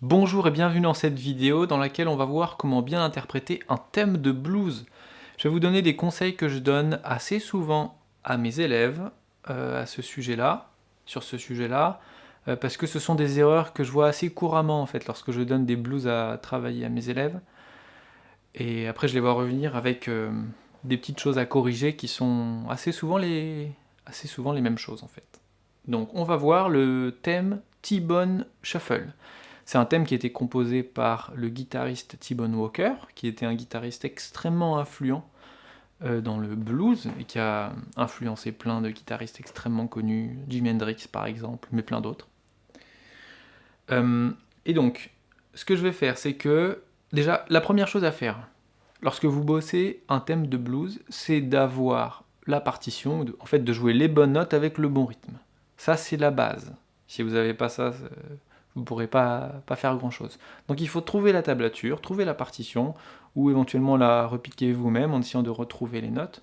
Bonjour et bienvenue dans cette vidéo dans laquelle on va voir comment bien interpréter un thème de blues. Je vais vous donner des conseils que je donne assez souvent à mes élèves euh, à ce sujet-là, sur ce sujet-là, euh, parce que ce sont des erreurs que je vois assez couramment en fait lorsque je donne des blues à travailler à mes élèves. Et après je les vois revenir avec euh, des petites choses à corriger qui sont assez souvent les, assez souvent les mêmes choses en fait. Donc on va voir le thème T-Bone Shuffle. C'est un thème qui a été composé par le guitariste T-Bone Walker, qui était un guitariste extrêmement influent euh, dans le blues, et qui a influencé plein de guitaristes extrêmement connus, Jimi Hendrix par exemple, mais plein d'autres. Euh, et donc, ce que je vais faire, c'est que, déjà, la première chose à faire, lorsque vous bossez un thème de blues, c'est d'avoir la partition, en fait de jouer les bonnes notes avec le bon rythme. Ça, c'est la base. Si vous n'avez pas ça, vous ne pourrez pas, pas faire grand-chose. Donc il faut trouver la tablature, trouver la partition, ou éventuellement la repiquer vous-même en essayant de retrouver les notes.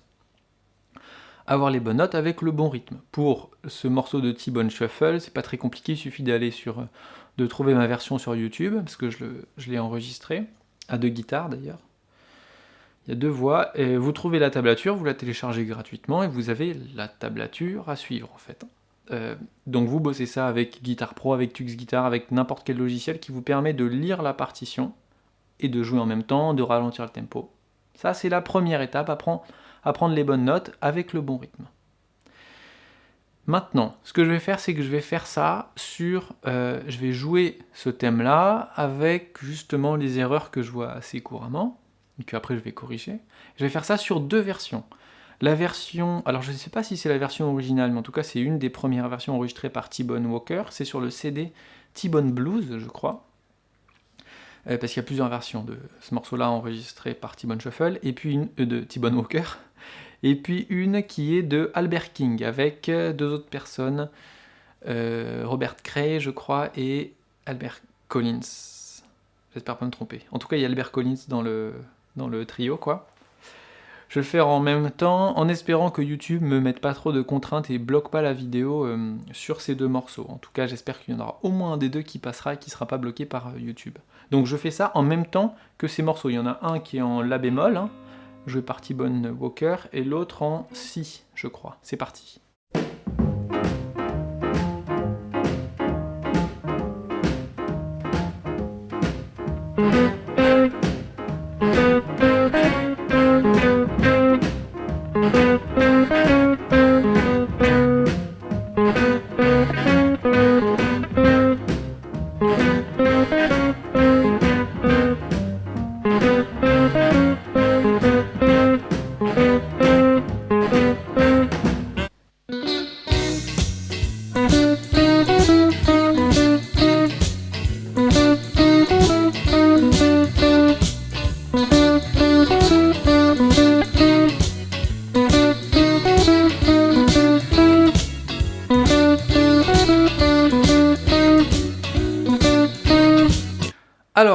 Avoir les bonnes notes avec le bon rythme. Pour ce morceau de T-Bone Shuffle, c'est pas très compliqué, il suffit d'aller sur, de trouver ma version sur YouTube, parce que je l'ai enregistré, à deux guitares d'ailleurs. Il y a deux voix, et vous trouvez la tablature, vous la téléchargez gratuitement, et vous avez la tablature à suivre en fait. Euh, donc vous bossez ça avec Guitar Pro, avec Tux Guitar, avec n'importe quel logiciel qui vous permet de lire la partition et de jouer en même temps, de ralentir le tempo. Ça c'est la première étape, apprendre, apprendre les bonnes notes avec le bon rythme. Maintenant, ce que je vais faire, c'est que je vais faire ça sur... Euh, je vais jouer ce thème-là avec justement les erreurs que je vois assez couramment, et qu'après je vais corriger. Je vais faire ça sur deux versions. La version, alors je ne sais pas si c'est la version originale, mais en tout cas c'est une des premières versions enregistrées par T-Bone Walker, c'est sur le CD T-Bone Blues, je crois, euh, parce qu'il y a plusieurs versions de ce morceau-là enregistré par T-Bone Shuffle, et puis une euh, de T-Bone Walker, et puis une qui est de Albert King, avec euh, deux autres personnes, Robert Cray, je crois, et Albert Collins. J'espère pas me tromper. En tout cas, il y a Albert Collins dans le, dans le trio, quoi. Je vais le faire en même temps, en espérant que YouTube me mette pas trop de contraintes et bloque pas la vidéo euh, sur ces deux morceaux. En tout cas, j'espère qu'il y en aura au moins un des deux qui passera et qui sera pas bloqué par euh, YouTube. Donc je fais ça en même temps que ces morceaux. Il y en a un qui est en La bémol, hein, joué par T-Bone Walker, et l'autre en Si, je crois. C'est parti.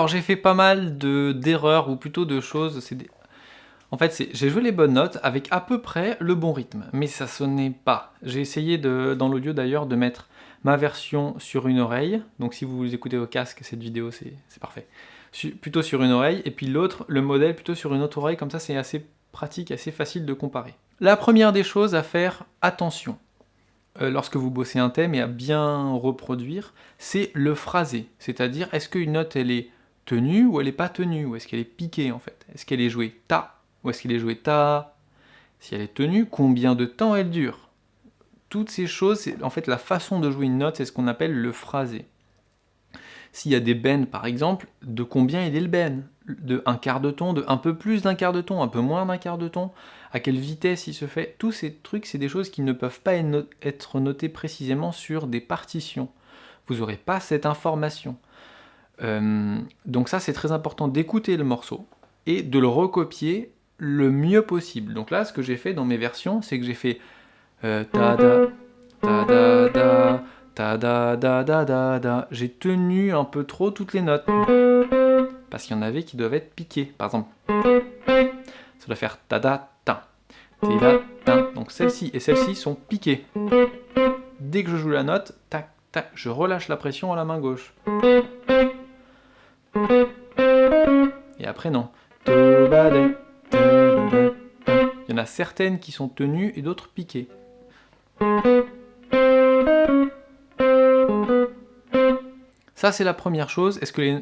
Alors, j'ai fait pas mal d'erreurs, ou plutôt de choses... En fait, j'ai joué les bonnes notes avec à peu près le bon rythme, mais ça sonnait pas. J'ai essayé, de, dans l'audio d'ailleurs, de mettre ma version sur une oreille. Donc si vous écoutez au casque, cette vidéo, c'est parfait. plutôt sur une oreille, et puis l'autre, le modèle, plutôt sur une autre oreille. Comme ça, c'est assez pratique, assez facile de comparer. La première des choses à faire attention, euh, lorsque vous bossez un thème et à bien reproduire, c'est le phrasé. C'est-à-dire, est-ce qu'une note, elle est tenue ou elle n'est pas tenue, ou est-ce qu'elle est piquée en fait? Est-ce qu'elle est jouée ta, ou est-ce qu'elle est jouée ta? Si elle est tenue, combien de temps elle dure? Toutes ces choses, en fait la façon de jouer une note, c'est ce qu'on appelle le phrasé. S'il y a des bends par exemple, de combien il est le bend De un quart de ton, de un peu plus d'un quart de ton, un peu moins d'un quart de ton? À quelle vitesse il se fait? Tous ces trucs, c'est des choses qui ne peuvent pas être notées précisément sur des partitions. Vous n'aurez pas cette information. Euh, donc ça, c'est très important d'écouter le morceau et de le recopier le mieux possible. Donc là, ce que j'ai fait dans mes versions, c'est que j'ai fait euh, ta da, ta da ta da. J'ai tenu un peu trop toutes les notes parce qu'il y en avait qui doivent être piquées. Par exemple, ça doit faire ta da ta. Donc celle-ci et celle-ci sont piquées. dès que je joue la note, tac, tac, je relâche la pression à la main gauche. Il y en a certaines qui sont tenues et d'autres piquées. Ça c'est la première chose, est-ce que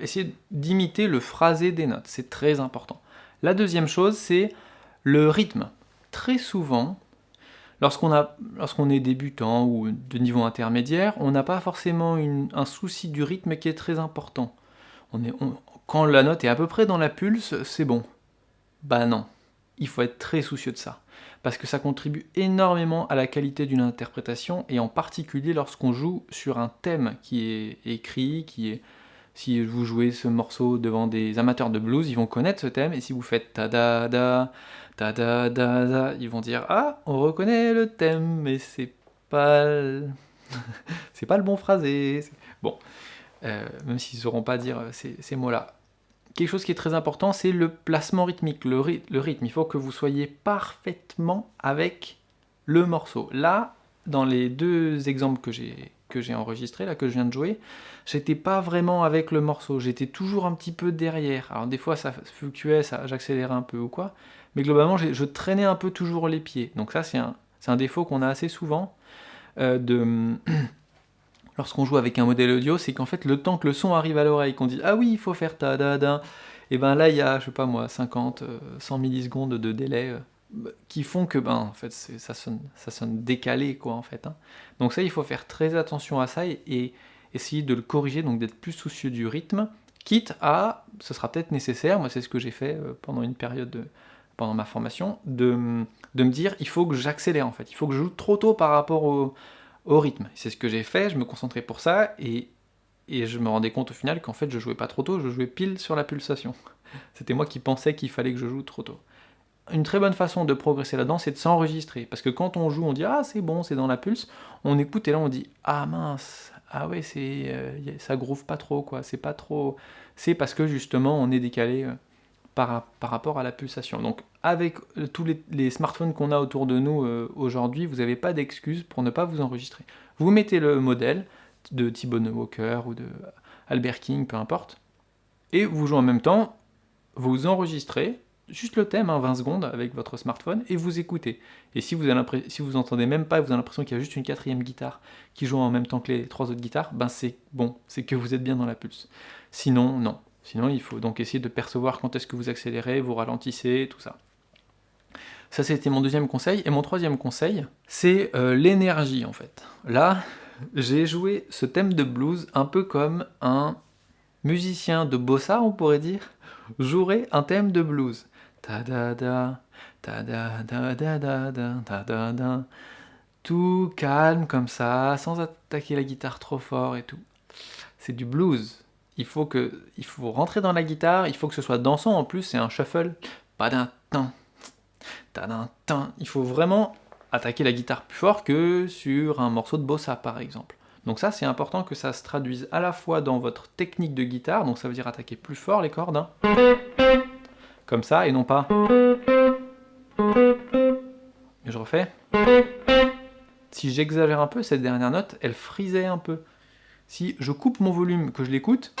essayez d'imiter le phrasé des notes, c'est très important. La deuxième chose c'est le rythme. Très souvent, lorsqu'on est débutant ou de niveau intermédiaire, on n'a pas forcément un souci du rythme qui est très important. Quand la note est à peu près dans la pulse, c'est bon. Bah non, il faut être très soucieux de ça. Parce que ça contribue énormément à la qualité d'une interprétation, et en particulier lorsqu'on joue sur un thème qui est écrit, qui est... Si vous jouez ce morceau devant des amateurs de blues, ils vont connaître ce thème, et si vous faites ta da da, ta da da da, ils vont dire « Ah, on reconnaît le thème, mais c'est pas... c'est pas le bon phrasé. » Bon, euh, même s'ils sauront pas dire ces, mots-là. Quelque chose qui est très important, c'est le placement rythmique, le, rythme. Il faut que vous soyez parfaitement avec le morceau. Là, dans les deux exemples que j'ai que j'ai enregistrés, là, que je viens de jouer, j'étais pas vraiment avec le morceau, j'étais toujours un petit peu derrière. Alors des fois ça fluctuait, j'accélérais un peu ou quoi, mais globalement je traînais un peu toujours les pieds. Donc ça c'est un, un, défaut qu'on a assez souvent euh, de, lorsqu'on joue avec un modèle audio, c'est qu'en fait, le temps que le son arrive à l'oreille, qu'on dit « Ah oui, il faut faire ta da da », et ben là, il y a, je sais pas moi, 50, 100 euh, millisecondes de délai euh, qui font que, ben, en fait, ça sonne, ça sonne décalé, quoi, en fait. Hein. Donc ça, il faut faire très attention à ça et, essayer de le corriger, donc d'être plus soucieux du rythme, quitte à, ce sera peut-être nécessaire, moi c'est ce que j'ai fait euh, pendant une période, pendant ma formation, de, de me dire, il faut que j'accélère, en fait, il faut que je joue trop tôt par rapport au rythme. C'est ce que j'ai fait, je me concentrais pour ça, et, et je me rendais compte au final qu'en fait je jouais pas trop tôt, je jouais pile sur la pulsation. C'était moi qui pensais qu'il fallait que je joue trop tôt. Une très bonne façon de progresser là-dedans, c'est de s'enregistrer. Parce que quand on joue, on dit « Ah, c'est bon, c'est dans la pulse », on écoute et là on dit « Ah mince, ah ouais, c'est euh, ça groove pas trop, quoi, c'est pas trop... » C'est parce que justement on est décalé euh, par, par rapport à la pulsation. Donc avec euh, tous les, smartphones qu'on a autour de nous euh, aujourd'hui, vous n'avez pas d'excuse pour ne pas vous enregistrer. Vous mettez le modèle de Thibaut Walker ou de Albert King, peu importe, et vous jouez en même temps, vous enregistrez, juste le thème, 20 hein, secondes avec votre smartphone, et vous écoutez. Et si vous, avez si vous entendez même pas, vous avez l'impression qu'il y a juste une quatrième guitare qui joue en même temps que les trois autres guitares, ben c'est bon, c'est que vous êtes bien dans la pulse. Sinon, non. Sinon, il faut donc essayer de percevoir quand est-ce que vous accélérez, vous ralentissez, tout ça. Ça, c'était mon deuxième conseil. Et mon troisième conseil, c'est euh, l'énergie, en fait. Là, j'ai joué ce thème de blues un peu comme un musicien de bossa, on pourrait dire, jouerait un thème de blues. Ta da da, ta da da da da da, ta da da. Tout calme comme ça, sans attaquer la guitare trop fort et tout. C'est du blues. Il faut, que, il faut rentrer dans la guitare, il faut que ce soit dansant en plus, c'est un shuffle. Pas d'un temps, il faut vraiment attaquer la guitare plus fort que sur un morceau de bossa par exemple. Donc ça c'est important que ça se traduise à la fois dans votre technique de guitare, donc ça veut dire attaquer plus fort les cordes, hein. comme ça, et non pas... Et je refais. Si j'exagère un peu, cette dernière note, elle frisait un peu. Si je coupe mon volume, que je l'écoute,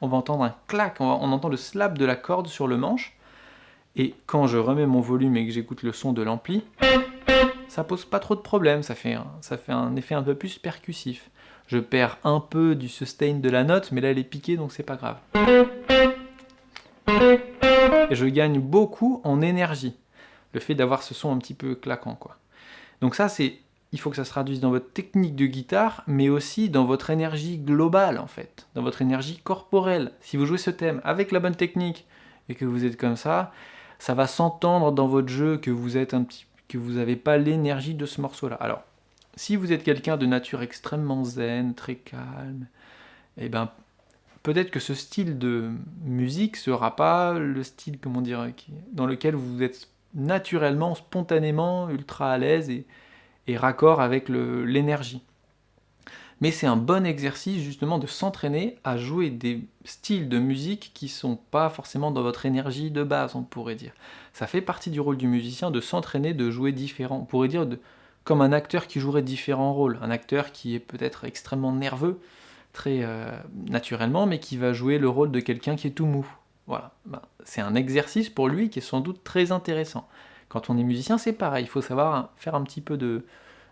on va entendre un clac, on, on entend le slap de la corde sur le manche, et quand je remets mon volume et que j'écoute le son de l'ampli, ça pose pas trop de problèmes, ça fait, un, ça fait un effet un peu plus percussif. Je perds un peu du sustain de la note, mais là elle est piquée donc c'est pas grave. Et je gagne beaucoup en énergie, le fait d'avoir ce son un petit peu claquant quoi. Donc ça c'est, il faut que ça se traduise dans votre technique de guitare, mais aussi dans votre énergie globale en fait, dans votre énergie corporelle. Si vous jouez ce thème avec la bonne technique et que vous êtes comme ça, ça va s'entendre dans votre jeu que vous êtes un petit que vous n'avez pas l'énergie de ce morceau-là. Alors, si vous êtes quelqu'un de nature extrêmement zen, très calme, eh ben peut-être que ce style de musique sera pas le style, comment dire, dans lequel vous êtes naturellement, spontanément, ultra à l'aise et, et raccord avec l'énergie mais c'est un bon exercice justement de s'entraîner à jouer des styles de musique qui sont pas forcément dans votre énergie de base, on pourrait dire. Ça fait partie du rôle du musicien de s'entraîner, de jouer différent. On pourrait dire comme un acteur qui jouerait différents rôles. Un acteur qui est peut-être extrêmement nerveux, très euh, naturellement, mais qui va jouer le rôle de quelqu'un qui est tout mou. Voilà, ben, c'est un exercice pour lui qui est sans doute très intéressant. Quand on est musicien, c'est pareil, il faut savoir faire un petit peu de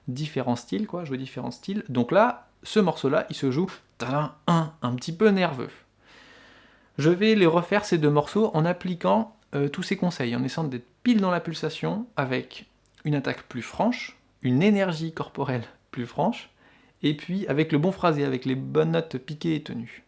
différents styles, jouer différents styles. Donc là, ce morceau-là, il se joue un, un petit peu nerveux. Je vais les refaire ces deux morceaux en appliquant euh, tous ces conseils, en essayant d'être pile dans la pulsation, avec une attaque plus franche, une énergie corporelle plus franche, et puis avec le bon phrasé, avec les bonnes notes piquées et tenues.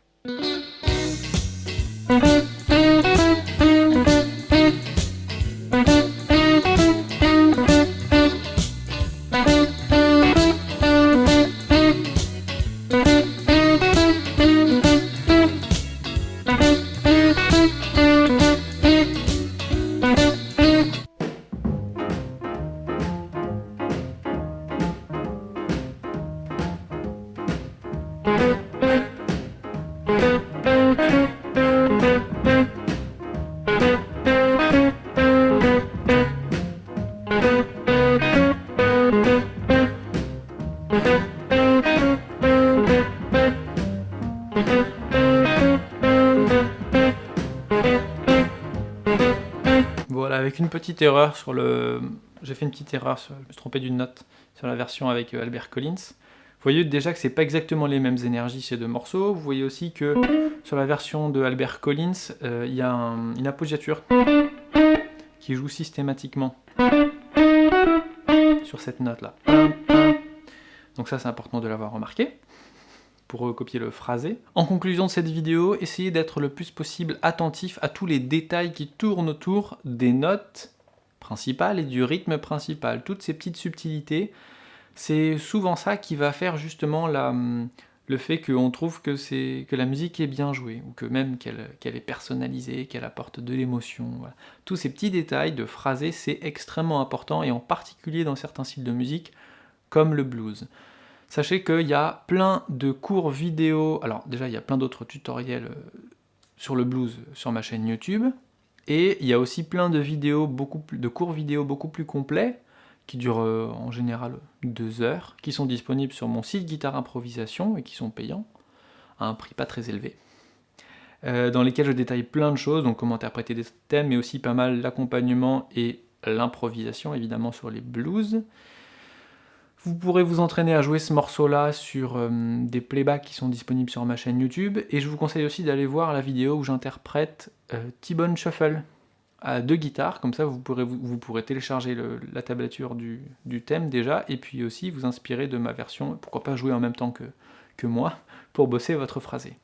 Petite erreur sur le... J'ai fait une petite erreur, je me suis trompé d'une note sur la version avec euh, Albert Collins. Vous voyez déjà que c'est pas exactement les mêmes énergies ces deux morceaux. Vous voyez aussi que sur la version de Albert Collins, euh, il y a une appoggiature qui joue systématiquement sur cette note-là. Donc ça, c'est important de l'avoir remarqué pour copier le phrasé. En conclusion de cette vidéo, essayez d'être le plus possible attentif à tous les détails qui tournent autour des notes principales et du rythme principal. Toutes ces petites subtilités, c'est souvent ça qui va faire justement la, le fait qu'on trouve que, que la musique est bien jouée, ou que même qu'elle est personnalisée, qu'elle apporte de l'émotion. Tous ces petits détails de phrasé, c'est extrêmement important, et en particulier dans certains styles de musique, comme le blues. Sachez qu'il y a plein de cours vidéo, alors déjà il y a plein d'autres tutoriels euh, sur le blues sur ma chaîne YouTube, et il y a aussi plein de vidéos, beaucoup de cours vidéo beaucoup plus complets, qui durent euh, en général deux heures, qui sont disponibles sur mon site Guitare Improvisation et qui sont payants, à un prix pas très élevé, euh, dans lesquels je détaille plein de choses, donc comment interpréter des thèmes, mais aussi pas mal l'accompagnement et l'improvisation, évidemment, sur les blues. Vous pourrez vous entraîner à jouer ce morceau-là sur euh, des playbacks qui sont disponibles sur ma chaîne YouTube, et je vous conseille aussi d'aller voir la vidéo où j'interprète euh, T-Bone Shuffle à deux guitares, comme ça vous pourrez, télécharger la tablature du, thème déjà, et puis aussi vous inspirer de ma version, pourquoi pas jouer en même temps que, que moi, pour bosser votre phrasé.